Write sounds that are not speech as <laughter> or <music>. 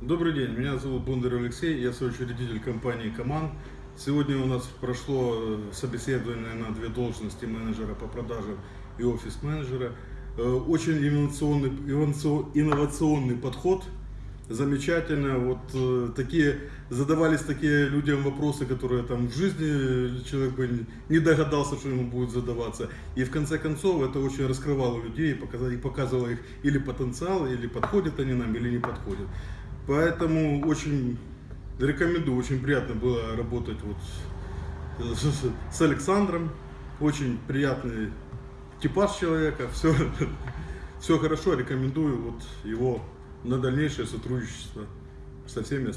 Добрый день, меня зовут Бондарь Алексей, я соучредитель компании «Коман». Сегодня у нас прошло э, собеседование на две должности менеджера по продажам и офис-менеджера. Э, Очень инновационный, инновацион- инновационный подход, замечательно. Вот э, такие, задавались такие людям вопросы, которые там в жизни человек бы не- догадался, что ему будет задаваться. И в конце концов это очень раскрывало людей и показывало их или потенциал, или подходят они нам, или не подходят. Поэтому очень рекомендую, очень приятно было работать вот с, с Александром. Очень приятный типаж человека. <laughs> Все, все хорошо, рекомендую вот его на дальнейшее сотрудничество со всеми остальными.